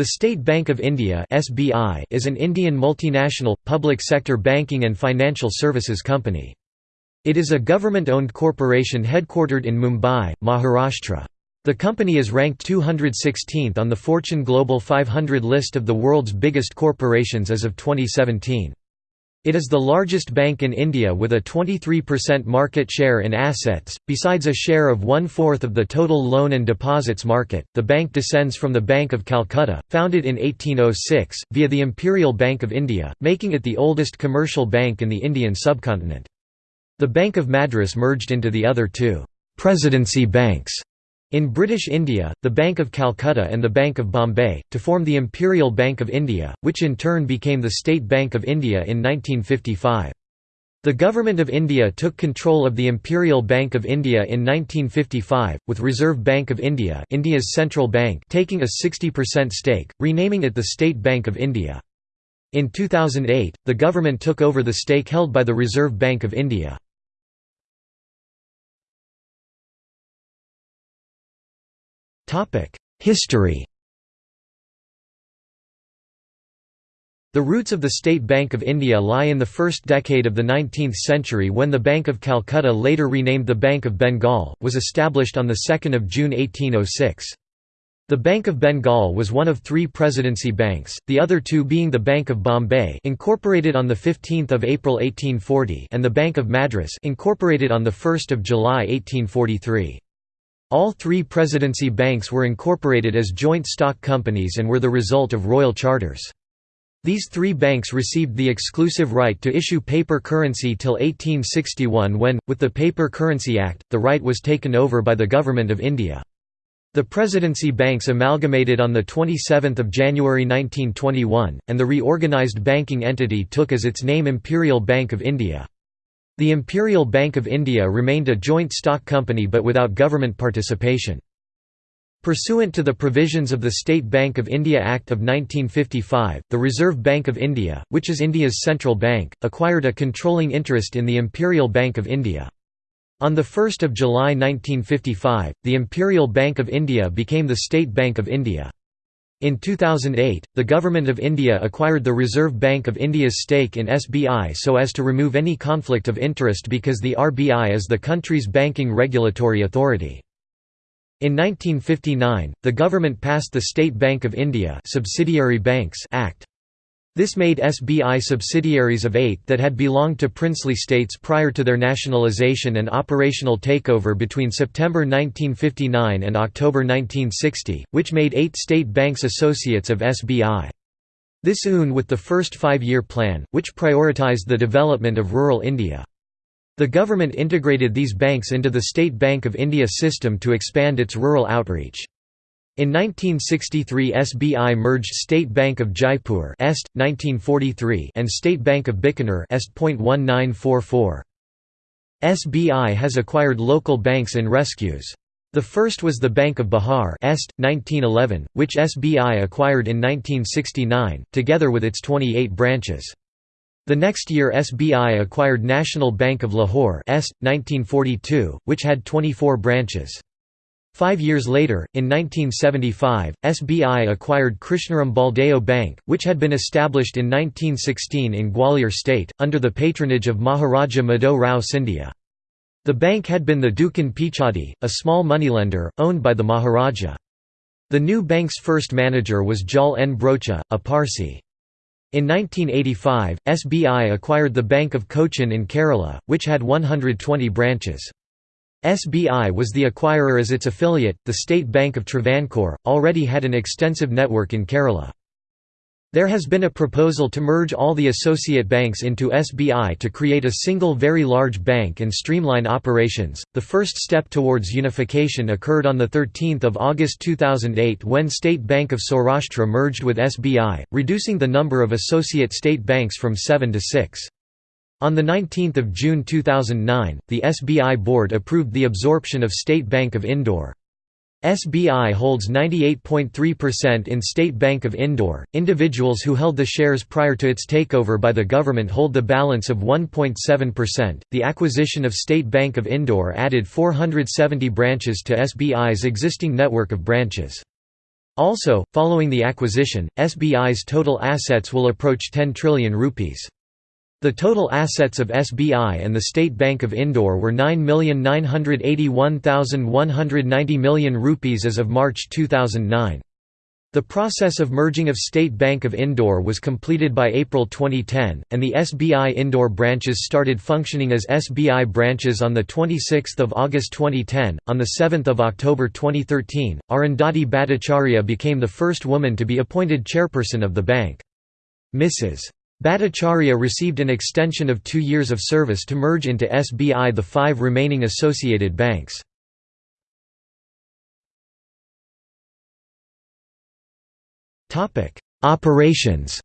The State Bank of India (SBI) is an Indian multinational public sector banking and financial services company. It is a government-owned corporation headquartered in Mumbai, Maharashtra. The company is ranked 216th on the Fortune Global 500 list of the world's biggest corporations as of 2017. It is the largest bank in India with a 23% market share in assets, besides a share of one-fourth of the total loan and deposits market. The bank descends from the Bank of Calcutta, founded in 1806, via the Imperial Bank of India, making it the oldest commercial bank in the Indian subcontinent. The Bank of Madras merged into the other two «presidency banks» in British India, the Bank of Calcutta and the Bank of Bombay, to form the Imperial Bank of India, which in turn became the State Bank of India in 1955. The Government of India took control of the Imperial Bank of India in 1955, with Reserve Bank of India India's central bank taking a 60% stake, renaming it the State Bank of India. In 2008, the government took over the stake held by the Reserve Bank of India. History The roots of the State Bank of India lie in the first decade of the 19th century when the Bank of Calcutta later renamed the Bank of Bengal, was established on 2 June 1806. The Bank of Bengal was one of three presidency banks, the other two being the Bank of Bombay incorporated on 15 April 1840 and the Bank of Madras incorporated on 1 July 1843. All three presidency banks were incorporated as joint stock companies and were the result of royal charters. These three banks received the exclusive right to issue paper currency till 1861 when, with the Paper Currency Act, the right was taken over by the Government of India. The presidency banks amalgamated on 27 January 1921, and the reorganised banking entity took as its name Imperial Bank of India. The Imperial Bank of India remained a joint stock company but without government participation. Pursuant to the provisions of the State Bank of India Act of 1955, the Reserve Bank of India, which is India's central bank, acquired a controlling interest in the Imperial Bank of India. On 1 July 1955, the Imperial Bank of India became the State Bank of India. In 2008, the Government of India acquired the Reserve Bank of India's stake in SBI so as to remove any conflict of interest because the RBI is the country's banking regulatory authority. In 1959, the government passed the State Bank of India Subsidiary Banks Act. This made SBI subsidiaries of eight that had belonged to princely states prior to their nationalisation and operational takeover between September 1959 and October 1960, which made eight state banks associates of SBI. This un with the first five-year plan, which prioritised the development of rural India. The government integrated these banks into the State Bank of India system to expand its rural outreach. In 1963 SBI merged State Bank of Jaipur Est, 1943 and State Bank of Bikaner Est. 1944. SBI has acquired local banks in rescues. The first was the Bank of Bihar Est, 1911, which SBI acquired in 1969, together with its 28 branches. The next year SBI acquired National Bank of Lahore Est, 1942, which had 24 branches. Five years later, in 1975, SBI acquired Krishnaram Baldeo Bank, which had been established in 1916 in Gwalior state, under the patronage of Maharaja Madho Rao Scindia. The bank had been the Dukan Pichadi, a small moneylender, owned by the Maharaja. The new bank's first manager was Jal N. Broacha, a Parsi. In 1985, SBI acquired the Bank of Cochin in Kerala, which had 120 branches. SBI was the acquirer as its affiliate, the State Bank of Travancore, already had an extensive network in Kerala. There has been a proposal to merge all the associate banks into SBI to create a single very large bank and streamline operations. The first step towards unification occurred on the 13th of August 2008 when State Bank of Saurashtra merged with SBI, reducing the number of associate state banks from 7 to 6. On 19 June 2009, the SBI board approved the absorption of State Bank of Indore. SBI holds 98.3% in State Bank of Indore. Individuals who held the shares prior to its takeover by the government hold the balance of 1.7%. The acquisition of State Bank of Indore added 470 branches to SBI's existing network of branches. Also, following the acquisition, SBI's total assets will approach 10 trillion rupees. The total assets of SBI and the State Bank of Indore were 9,981,190 million rupees as of March 2009. The process of merging of State Bank of Indore was completed by April 2010, and the SBI Indore branches started functioning as SBI branches on 26 August 2010. On 7 October 2013, Arundhati Bhattacharya became the first woman to be appointed chairperson of the bank. Mrs. Bhattacharya received an extension of two years of service to merge into SBI the five remaining associated banks. Operations.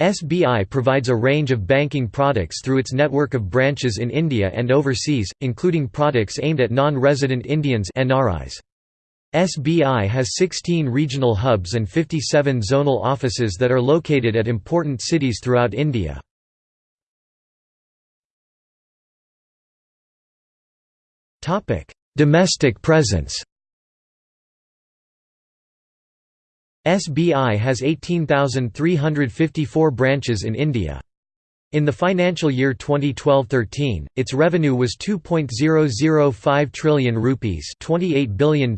SBI provides a range of banking products through its network of branches in India and overseas, including products aimed at non-resident Indians NRIs. SBI has 16 regional hubs and 57 zonal offices that are located at important cities throughout India. Domestic presence SBI has 18,354 branches in India. In the financial year 2012-13, its revenue was 2.005 trillion rupees, $28 billion,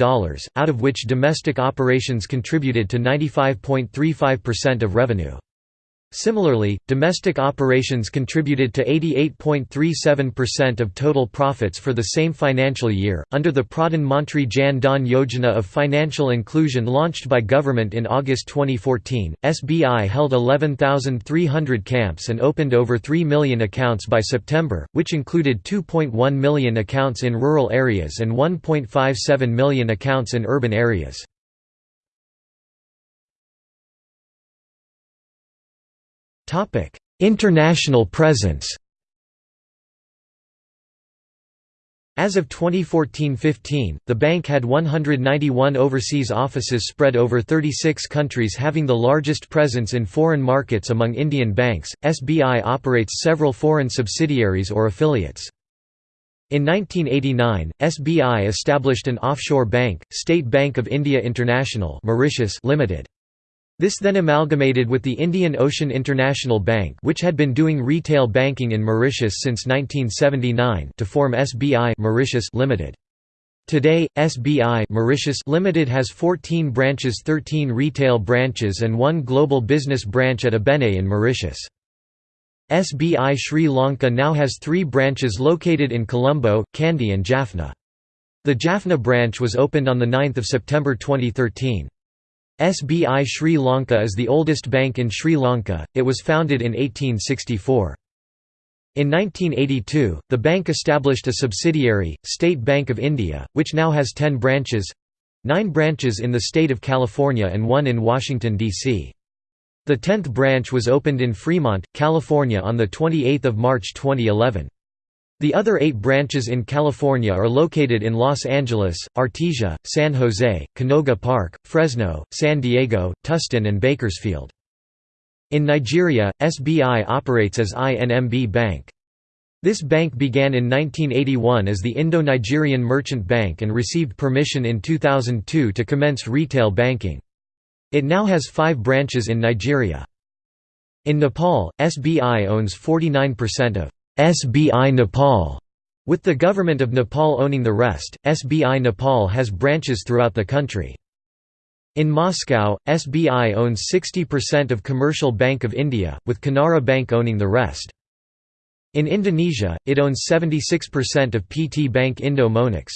out of which domestic operations contributed to 95.35% of revenue. Similarly, domestic operations contributed to 88.37% of total profits for the same financial year. Under the Pradhan Mantri Jan Dhan Yojana of financial inclusion launched by government in August 2014, SBI held 11,300 camps and opened over 3 million accounts by September, which included 2.1 million accounts in rural areas and 1.57 million accounts in urban areas. International presence As of 2014–15, the bank had 191 overseas offices spread over 36 countries having the largest presence in foreign markets among Indian banks. SBI operates several foreign subsidiaries or affiliates. In 1989, SBI established an offshore bank, State Bank of India International Mauritius Limited. This then amalgamated with the Indian Ocean International Bank which had been doing retail banking in Mauritius since 1979 to form SBI Mauritius Limited. Today, SBI Mauritius Limited has 14 branches 13 retail branches and one global business branch at Ebene in Mauritius. SBI Sri Lanka now has three branches located in Colombo, Kandy and Jaffna. The Jaffna branch was opened on 9 September 2013. SBI Sri Lanka is the oldest bank in Sri Lanka, it was founded in 1864. In 1982, the bank established a subsidiary, State Bank of India, which now has 10 branches—nine branches in the state of California and one in Washington, D.C. The 10th branch was opened in Fremont, California on 28 March 2011. The other eight branches in California are located in Los Angeles, Artesia, San Jose, Canoga Park, Fresno, San Diego, Tustin and Bakersfield. In Nigeria, SBI operates as INMB Bank. This bank began in 1981 as the Indo-Nigerian Merchant Bank and received permission in 2002 to commence retail banking. It now has five branches in Nigeria. In Nepal, SBI owns 49% of SBI Nepal, with the government of Nepal owning the rest. SBI Nepal has branches throughout the country. In Moscow, SBI owns 60% of Commercial Bank of India, with Canara Bank owning the rest. In Indonesia, it owns 76% of PT Bank Indo Monex.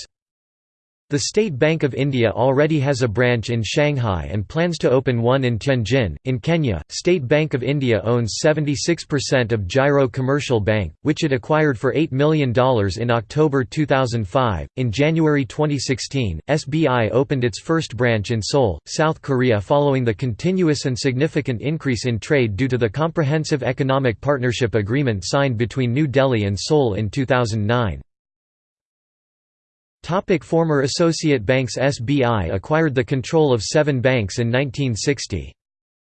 The State Bank of India already has a branch in Shanghai and plans to open one in Tianjin. In Kenya, State Bank of India owns 76% of Giro Commercial Bank, which it acquired for $8 million in October 2005. In January 2016, SBI opened its first branch in Seoul, South Korea following the continuous and significant increase in trade due to the Comprehensive Economic Partnership Agreement signed between New Delhi and Seoul in 2009. Topic former associate banks SBI acquired the control of seven banks in 1960.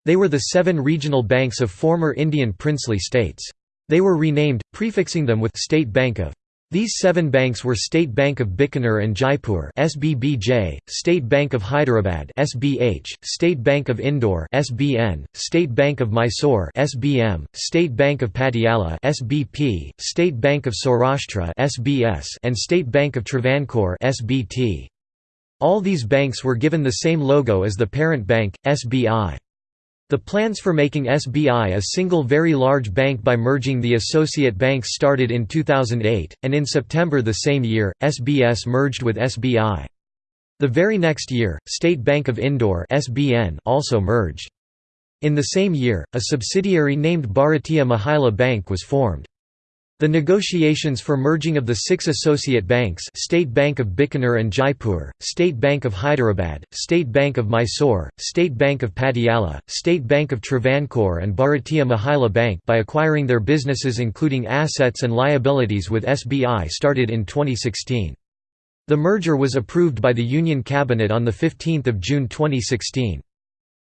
They were the seven regional banks of former Indian princely states. They were renamed, prefixing them with State Bank of These seven banks were State Bank of Bikaner and Jaipur (SBBJ), State Bank of Hyderabad (SBH), State Bank of Indore (SBN), State Bank of Mysore (SBM), State Bank of Patiala (SBP), State Bank of Saurashtra (SBS), and State Bank of Travancore (SBT). All these banks were given the same logo as the parent bank, SBI. The plans for making SBI a single very large bank by merging the associate banks started in 2008, and in September the same year, SBS merged with SBI. The very next year, State Bank of Indore also merged. In the same year, a subsidiary named Bharatiya Mahila Bank was formed. The negotiations for merging of the six associate banks State Bank of Bikaner and Jaipur, State Bank of Hyderabad, State Bank of Mysore, State Bank of Patiala, State Bank of Travancore and Bharatiya Mahila Bank by acquiring their businesses including assets and liabilities with SBI started in 2016. The merger was approved by the Union Cabinet on 15 June 2016.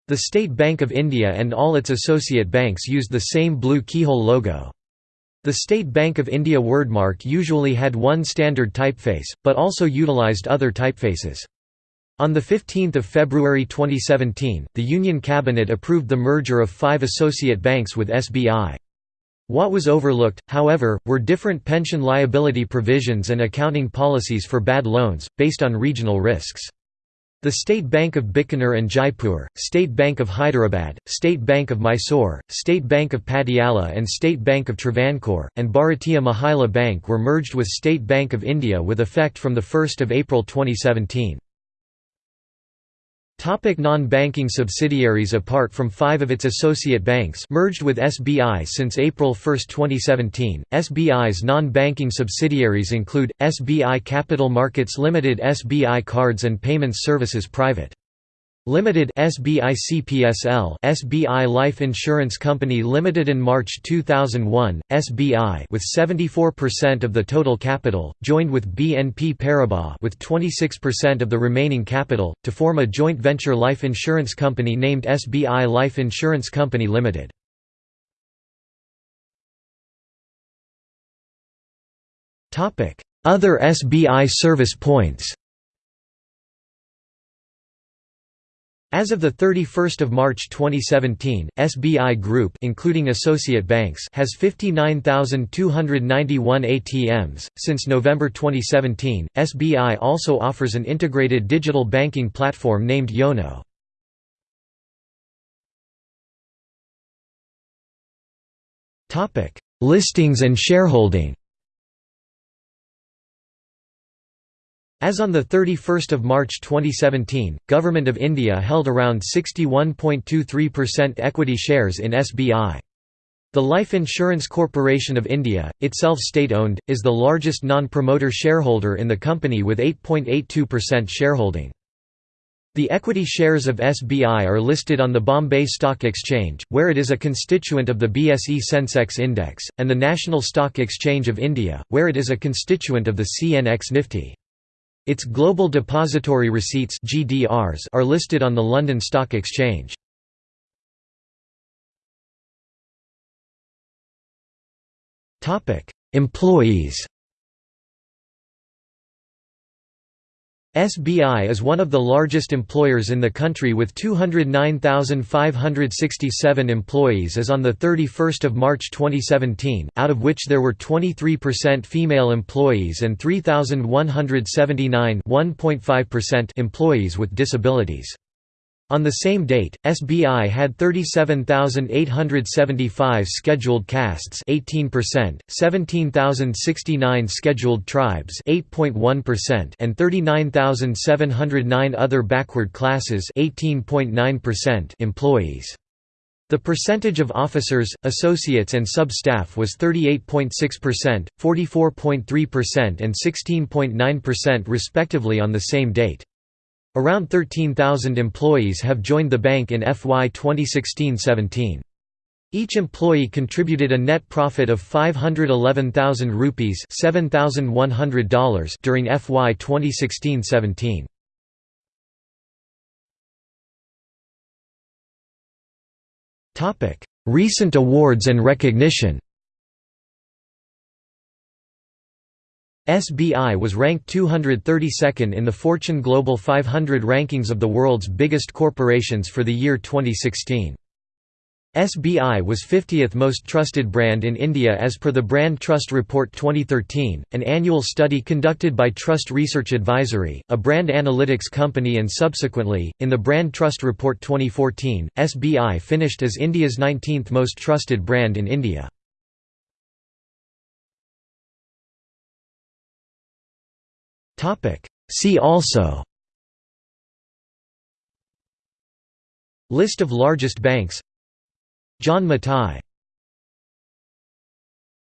The State Bank of India and all its associate banks used the same blue keyhole logo. The State Bank of India wordmark usually had one standard typeface, but also utilized other typefaces. On 15 February 2017, the Union Cabinet approved the merger of five associate banks with SBI. What was overlooked, however, were different pension liability provisions and accounting policies for bad loans, based on regional risks. The State Bank of Bikaner and Jaipur, State Bank of Hyderabad, State Bank of Mysore, State Bank of Patiala and State Bank of Travancore, and Bharatiya Mahila Bank were merged with State Bank of India with effect from 1 April 2017. Non-banking subsidiaries Apart from five of its associate banks merged with SBI since April 1, 2017, SBI's non-banking subsidiaries include, SBI Capital Markets Limited SBI Cards and Payments Services Private Limited SBI CPSL SBI Life Insurance Company Limited in March 2001 SBI with 74% of the total capital joined with BNP Paribas with 26% of the remaining capital to form a joint venture life insurance company named SBI Life Insurance Company Limited. Topic. Other SBI service points As of 31 March 2017, SBI Group including associate banks has 59,291 ATMs. Since November 2017, SBI also offers an integrated digital banking platform named Yono. Listings and shareholding. As on 31 March 2017, Government of India held around 61.23% equity shares in SBI. The Life Insurance Corporation of India, itself state-owned, is the largest non-promoter shareholder in the company with 8.82% shareholding. The equity shares of SBI are listed on the Bombay Stock Exchange, where it is a constituent of the BSE Sensex Index, and the National Stock Exchange of India, where it is a constituent of the CNX Nifty. Its Global Depository Receipts (GDRs) are listed on the London Stock Exchange. Topic: Employees. SBI is one of the largest employers in the country with 209,567 employees as on 31 March 2017, out of which there were 23% female employees and 3,179 employees with disabilities. On the same date, SBI had 37,875 scheduled castes 18%, 17,069 scheduled tribes 8.1%, and 39,709 other backward classes 18.9% employees. The percentage of officers, associates and sub-staff was 38.6%, 44.3% and 16.9% respectively on the same date. Around 13,000 employees have joined the bank in FY 2016-17. Each employee contributed a net profit of 511,000 rupees $7,100 during FY 2016-17. Recent awards and recognition SBI was ranked 232nd in the Fortune Global 500 rankings of the world's biggest corporations for the year 2016. SBI was 50th most trusted brand in India as per the Brand Trust Report 2013, an annual study conducted by Trust Research Advisory, a brand analytics company and subsequently, in the Brand Trust Report 2014, SBI finished as India's 19th most trusted brand in India. See also. List of largest banks. John Mathai